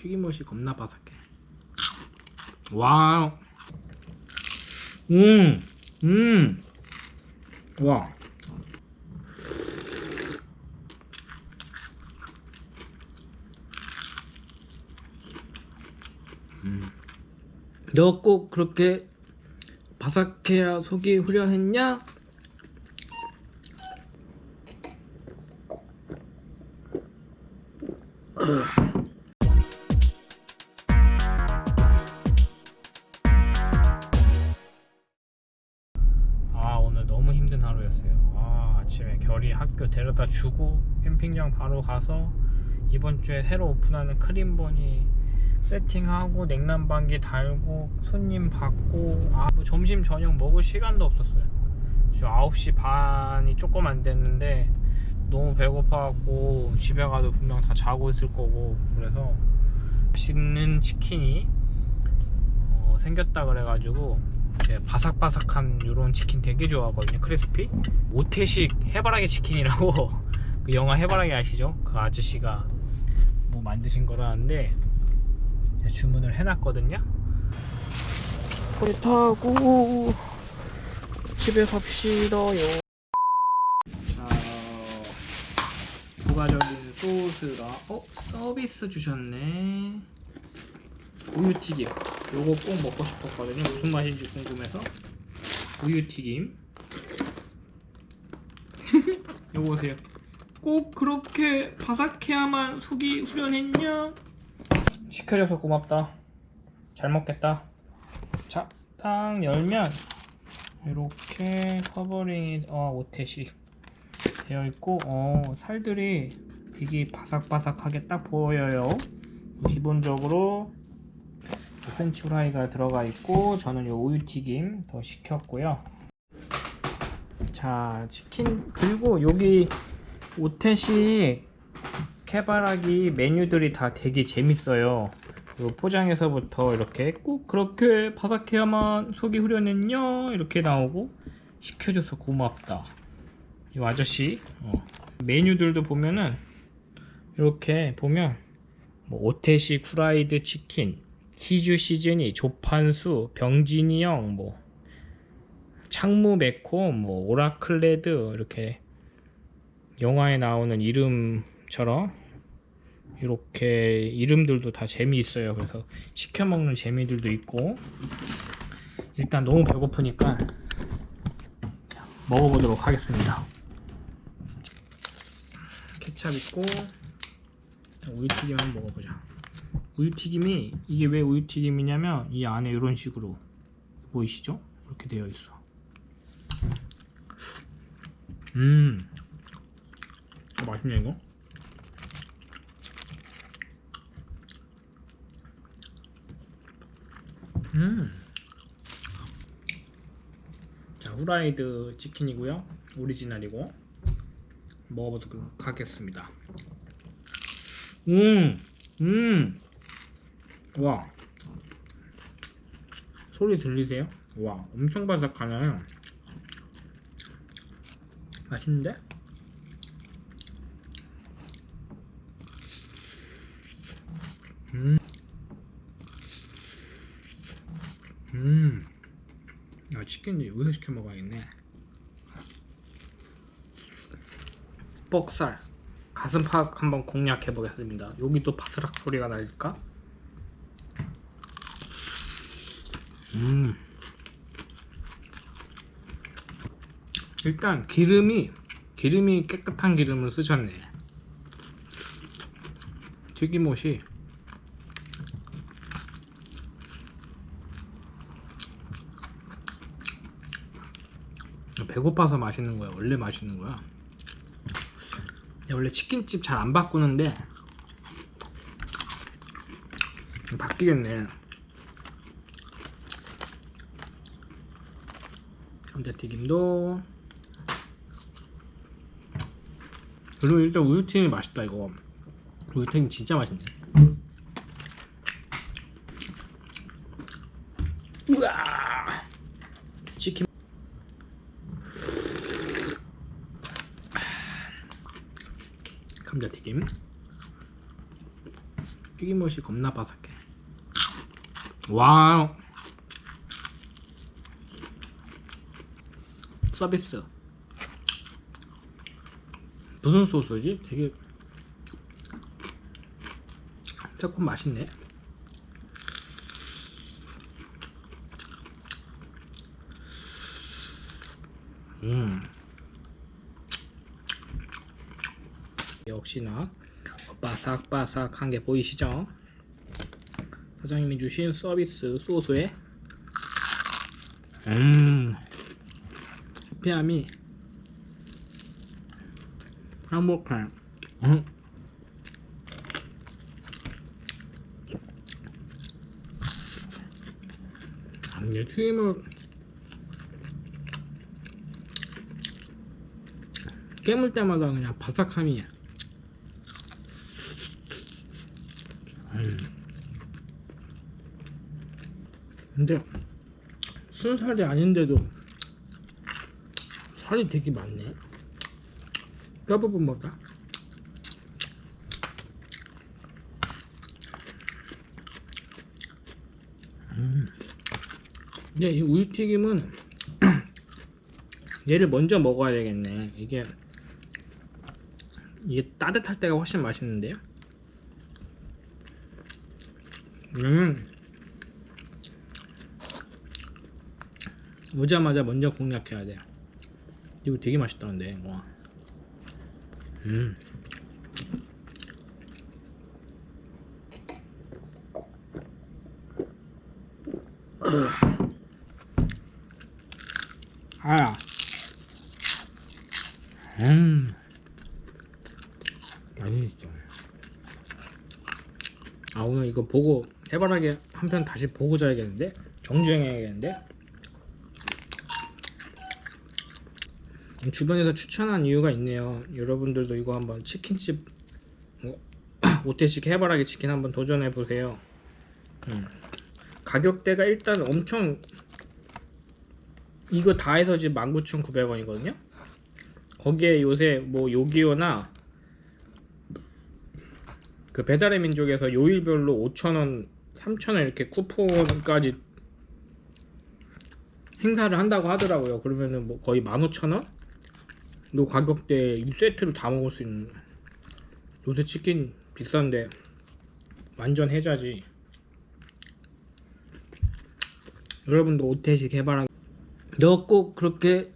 튀김옷이 겁나 바삭해 와우 음, 음, 와. 음. 너꼭 그렇게 바삭해야 속이 후련했냐? 아 아침에 결이 학교 데려다 주고 캠핑장 바로 가서 이번 주에 새로 오픈하는 크림버니 세팅하고 냉난방기 달고 손님 받고 아, 뭐 점심 저녁 먹을 시간도 없었어요. 지금 9시 반이 조금 안 됐는데 너무 배고파갖고 집에 가도 분명 다 자고 있을 거고 그래서 맛있는 치킨이 어, 생겼다 그래가지고 바삭바삭한 이런 치킨 되게 좋아하거든요. 크리스피? 오태식 해바라기 치킨이라고 그 영화 해바라기 아시죠? 그 아저씨가 뭐 만드신 거라는데 주문을 해놨거든요. 배 타고 집에 갑시다요. 자 부가적인 소스가 어? 서비스 주셨네. 우유튀김 요거 꼭 먹고 싶었거든요. 무슨 맛인지 궁금해서. 우유튀김. 요거 보세요. 꼭 그렇게 바삭해야만 속이 후련했냐? 시켜줘서 고맙다. 잘 먹겠다. 자 딱 열면 이렇게 covering이 어 오태식 되어 있고 어 살들이 되게 바삭바삭하게 딱 보여요. 기본적으로 French fry가 들어가 있고 저는 요 우유튀김 더 시켰고요. 자 치킨 그리고 여기 오태식 케바라기 메뉴들이 다 되게 재밌어요. 요 포장에서부터 이렇게 꼭 그렇게 바삭해야만 속이 후련했냐? 이렇게 나오고 시켜줘서 고맙다. 이 아저씨 어. 메뉴들도 보면은 이렇게 보면 뭐 오태식 후라이드 치킨 히주 시즈니 조판수 병진이 형뭐 창무 메코 뭐 오라클레드 이렇게 영화에 나오는 이름처럼 이렇게 이름들도 다 재미있어요. 그래서 시켜 먹는 재미들도 있고. 일단 너무 배고프니까 먹어보도록 하겠습니다. 케찹 있고 우유튀김 한번 먹어보자 우유튀김이 이게 왜 우유튀김이냐면 이 안에 이런 식으로 보이시죠? 이렇게 되어 있어. 음. 어, 맛있네 이거. 음. 자 후라이드 치킨이고요. 오리지널이고. 먹어보도록 하겠습니다. 음, 음, 와, 소리 들리세요? 와, 엄청 바삭하네. 맛있는데? 음, 음, 야, 치킨 여기서 시켜 먹어야겠네. 뻑살. 가슴팍 한번 공략해 보겠습니다 여기 또 바스락 소리가 날까? 음. 일단 기름이 기름이 깨끗한 기름을 쓰셨네. 튀김옷이. 배고파서 맛있는 거야? 원래 맛있는 거야? 원래 치킨집 잘 안 바꾸는데 바뀌겠네 감자튀김도. 그리고 일단 우유튀김이 맛있다 이거. 우유튀김 진짜 맛있네. 우와! 치킨. 감자튀김. 튀김옷이 겁나 바삭해. 와 서비스 무슨 소스지? 되게 새콤 맛있네 음 역시나 바삭바삭한 게 보이시죠? 사장님이 주신 서비스 소스에 음 폐함이 행복해 음. 이게 튀김을 깨물 때마다 그냥 바삭함이 음. 근데 순살이 아닌데도 살이 되게 많네. 뼈 부분 먹까 음. 근데 이 우유튀김은 얘를 먼저 먹어야 되겠네. 이게 이게 따뜻할 때가 훨씬 맛있는데요? 음. 오자마자 먼저 공략해야 돼 이거 되게 맛있다는데 와. 음. 아. 음. 맛있어. 아 오늘 이거 보고 해바라기 한 편 다시 보고 자야겠는데 정주행 해야겠는데 주변에서 추천한 이유가 있네요 여러분들도 이거 한번 치킨집 뭐, 오태식 해바라기 치킨 한번 도전해 보세요 음. 가격대가 일단 엄청 이거 다 해서 지금 19,900원이거든요 거기에 요새 뭐 요기요나 그 배달의 민족에서 요일별로 5,000원, 3,000원 이렇게 쿠폰까지 행사를 한다고 하더라고요. 그러면은 뭐 거의 15,000원? 요 가격대 이 세트로 다 먹을 수 있는 요새 치킨 비싼데 완전 해자지. 여러분도 오태식 개발하기 너꼭 그렇게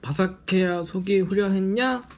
바삭해야 속이 후련했냐?